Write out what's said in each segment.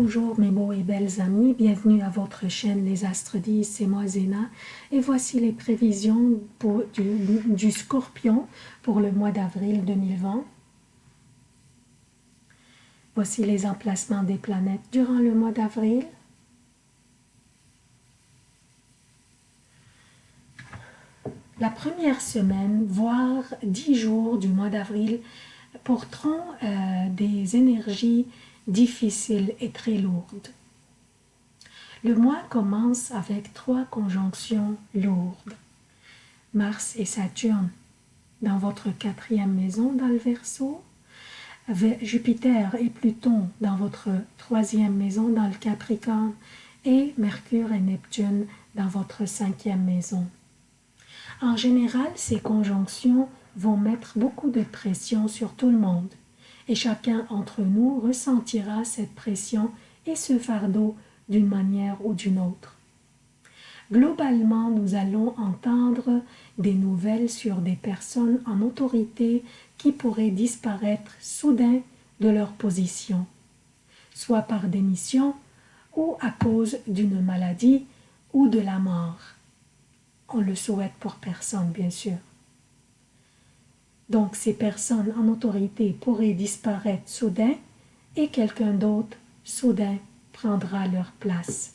Bonjour mes beaux et belles amis, bienvenue à votre chaîne Les Astres 10, c'est moi Zéna et voici les prévisions du Scorpion pour le mois d'avril 2020. Voici les emplacements des planètes durant le mois d'avril. La première semaine, voire dix jours du mois d'avril, porteront euh, des énergies difficiles et très lourdes. Le mois commence avec trois conjonctions lourdes. Mars et Saturne dans votre quatrième maison dans le Verseau, Jupiter et Pluton dans votre troisième maison dans le Capricorne et Mercure et Neptune dans votre cinquième maison. En général, ces conjonctions vont mettre beaucoup de pression sur tout le monde et chacun d'entre nous ressentira cette pression et ce fardeau d'une manière ou d'une autre. Globalement, nous allons entendre des nouvelles sur des personnes en autorité qui pourraient disparaître soudain de leur position, soit par démission ou à cause d'une maladie ou de la mort. On le souhaite pour personne, bien sûr. Donc ces personnes en autorité pourraient disparaître soudain et quelqu'un d'autre soudain prendra leur place.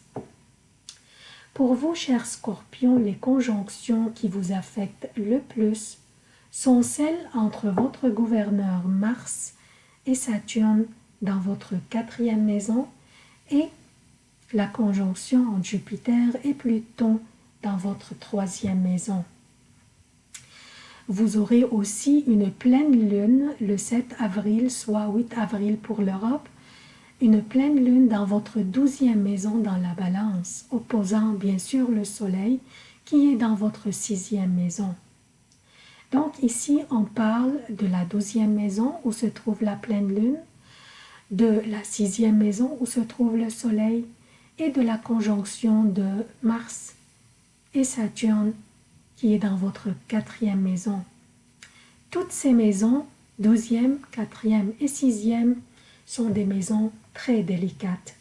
Pour vous, chers scorpions, les conjonctions qui vous affectent le plus sont celles entre votre gouverneur Mars et Saturne dans votre quatrième maison et la conjonction entre Jupiter et Pluton dans votre troisième maison. Vous aurez aussi une pleine lune le 7 avril, soit 8 avril pour l'Europe, une pleine lune dans votre douzième maison dans la balance, opposant bien sûr le soleil qui est dans votre sixième maison. Donc ici, on parle de la douzième maison où se trouve la pleine lune, de la sixième maison où se trouve le soleil et de la conjonction de Mars et Saturne est dans votre quatrième maison. Toutes ces maisons, douzième, quatrième et sixième, sont des maisons très délicates.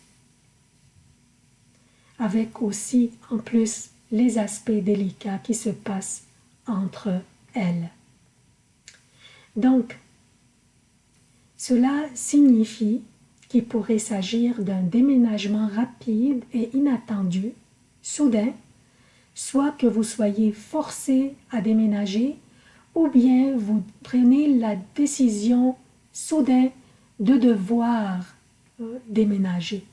Avec aussi, en plus, les aspects délicats qui se passent entre elles. Donc, cela signifie qu'il pourrait s'agir d'un déménagement rapide et inattendu, soudain, soit que vous soyez forcé à déménager ou bien vous prenez la décision soudain de devoir euh, déménager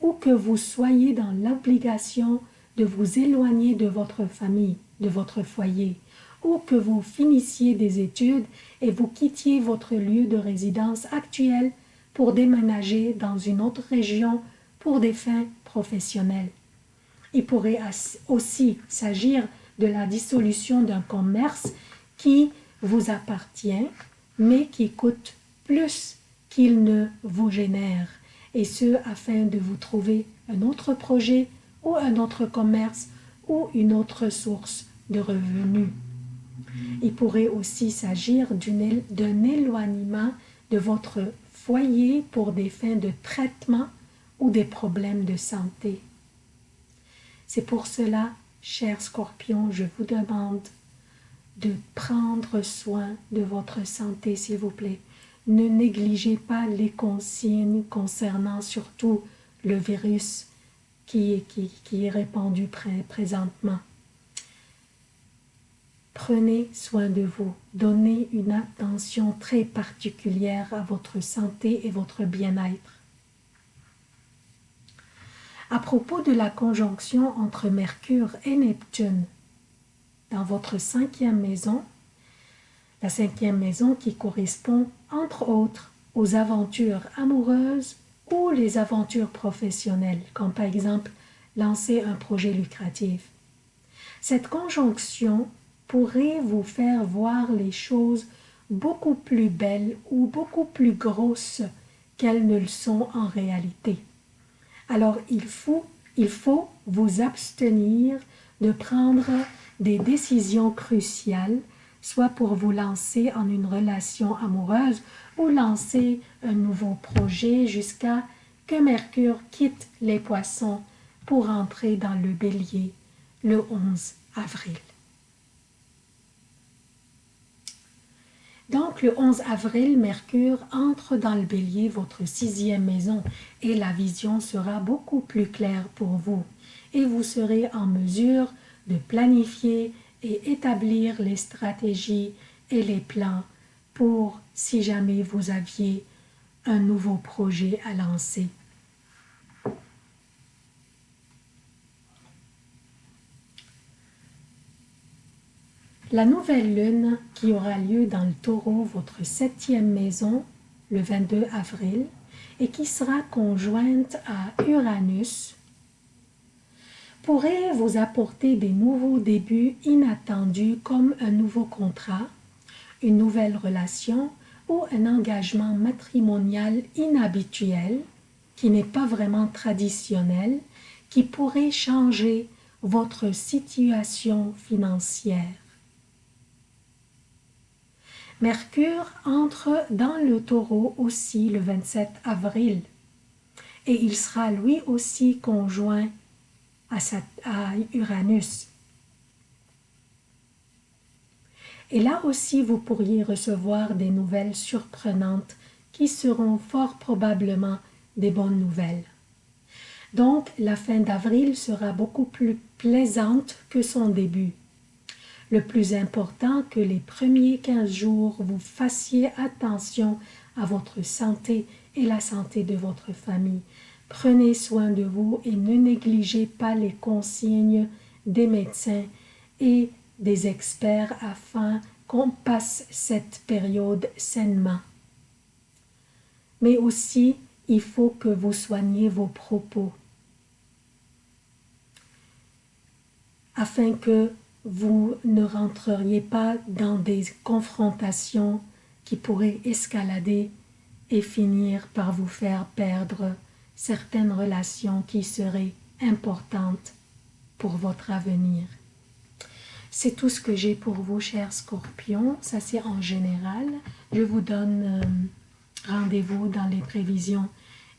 ou que vous soyez dans l'obligation de vous éloigner de votre famille, de votre foyer, ou que vous finissiez des études et vous quittiez votre lieu de résidence actuel pour déménager dans une autre région pour des fins professionnelles. Il pourrait aussi s'agir de la dissolution d'un commerce qui vous appartient, mais qui coûte plus qu'il ne vous génère, et ce afin de vous trouver un autre projet ou un autre commerce ou une autre source de revenus. Il pourrait aussi s'agir d'un éloignement de votre foyer pour des fins de traitement ou des problèmes de santé. C'est pour cela, cher scorpion, je vous demande de prendre soin de votre santé, s'il vous plaît. Ne négligez pas les consignes concernant surtout le virus qui, est répandu présentement. Prenez soin de vous, donnez une attention très particulière à votre santé et votre bien-être. À propos de la conjonction entre Mercure et Neptune, dans votre cinquième maison, la cinquième maison qui correspond entre autres aux aventures amoureuses ou les aventures professionnelles, comme par exemple lancer un projet lucratif. Cette conjonction pourrait vous faire voir les choses beaucoup plus belles ou beaucoup plus grosses qu'elles ne le sont en réalité. Alors il faut, il faut vous abstenir de prendre des décisions cruciales, soit pour vous lancer en une relation amoureuse ou lancer un nouveau projet jusqu'à que Mercure quitte les poissons pour entrer dans le bélier le 11 avril. Donc le 11 avril, Mercure entre dans le bélier, votre sixième maison, et la vision sera beaucoup plus claire pour vous. Et vous serez en mesure de planifier et établir les stratégies et les plans pour si jamais vous aviez un nouveau projet à lancer. La nouvelle lune qui aura lieu dans le taureau, votre septième maison, le 22 avril, et qui sera conjointe à Uranus, pourrait vous apporter des nouveaux débuts inattendus comme un nouveau contrat, une nouvelle relation ou un engagement matrimonial inhabituel qui n'est pas vraiment traditionnel, qui pourrait changer votre situation financière. Mercure entre dans le taureau aussi le 27 avril et il sera lui aussi conjoint à, Uranus. Et là aussi, vous pourriez recevoir des nouvelles surprenantes qui seront fort probablement des bonnes nouvelles. Donc, la fin d'avril sera beaucoup plus plaisante que son début. Le plus important que les premiers 15 jours, vous fassiez attention à votre santé et la santé de votre famille. Prenez soin de vous et ne négligez pas les consignes des médecins et des experts afin qu'on passe cette période sainement. Mais aussi, il faut que vous soigniez vos propos afin que vous ne rentreriez pas dans des confrontations qui pourraient escalader et finir par vous faire perdre certaines relations qui seraient importantes pour votre avenir. C'est tout ce que j'ai pour vous, chers scorpions. Ça, c'est en général. Je vous donne euh, rendez-vous dans les prévisions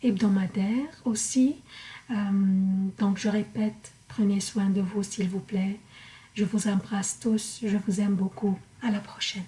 hebdomadaires aussi. Euh, donc, je répète, prenez soin de vous, s'il vous plaît. Je vous embrasse tous, je vous aime beaucoup. À la prochaine.